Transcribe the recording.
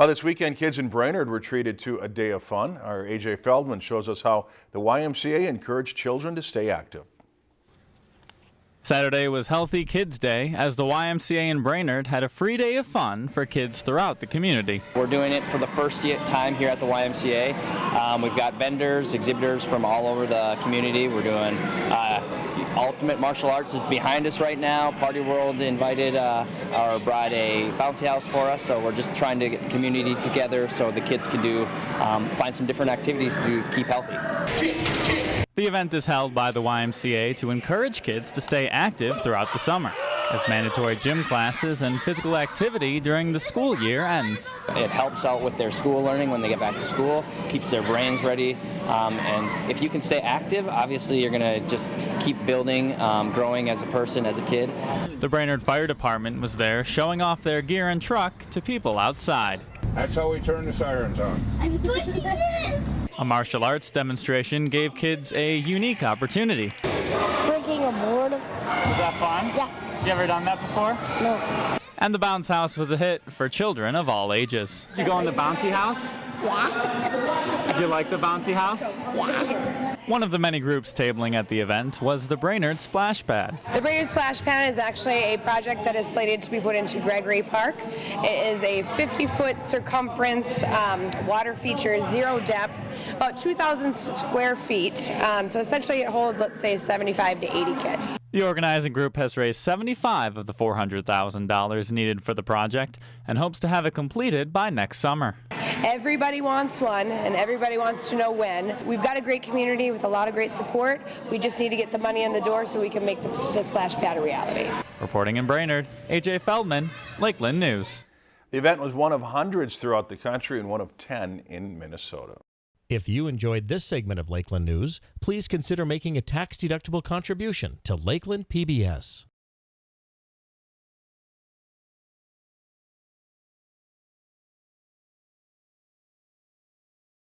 Well, this weekend, kids in Brainerd were treated to a day of fun. Our AJ Feldman shows us how the YMCA encouraged children to stay active. Saturday was Healthy Kids Day as the YMCA in Brainerd had a free day of fun for kids throughout the community. We're doing it for the first time here at the YMCA. Um, we've got vendors, exhibitors from all over the community. We're doing uh, Ultimate Martial Arts is behind us right now. Party World invited uh, or brought a bouncy house for us, so we're just trying to get the community together so the kids can do um, find some different activities to keep healthy. The event is held by the YMCA to encourage kids to stay active throughout the summer, as mandatory gym classes and physical activity during the school year ends. It helps out with their school learning when they get back to school, keeps their brains ready, um, and if you can stay active, obviously you're going to just keep building, um, growing as a person, as a kid. The Brainerd Fire Department was there showing off their gear and truck to people outside. That's how we turn the sirens on. I'm pushing it in. A martial arts demonstration gave kids a unique opportunity. Breaking a board. Was that fun? Yeah. You ever done that before? No. And the bounce house was a hit for children of all ages. You go in the bouncy house? Yeah. Did you like the bouncy house? Yeah. One of the many groups tabling at the event was the Brainerd Splash Pad. The Brainerd Splash Pad is actually a project that is slated to be put into Gregory Park. It is a 50-foot circumference um, water feature, zero depth, about 2,000 square feet. Um, so essentially it holds, let's say, 75 to 80 kids. The organizing group has raised 75 of the $400,000 needed for the project and hopes to have it completed by next summer. Everybody wants one, and everybody wants to know when. We've got a great community with a lot of great support. We just need to get the money in the door so we can make the, the splash pad a reality. Reporting in Brainerd, AJ Feldman, Lakeland News. The event was one of hundreds throughout the country and one of 10 in Minnesota. If you enjoyed this segment of Lakeland News, please consider making a tax-deductible contribution to Lakeland PBS.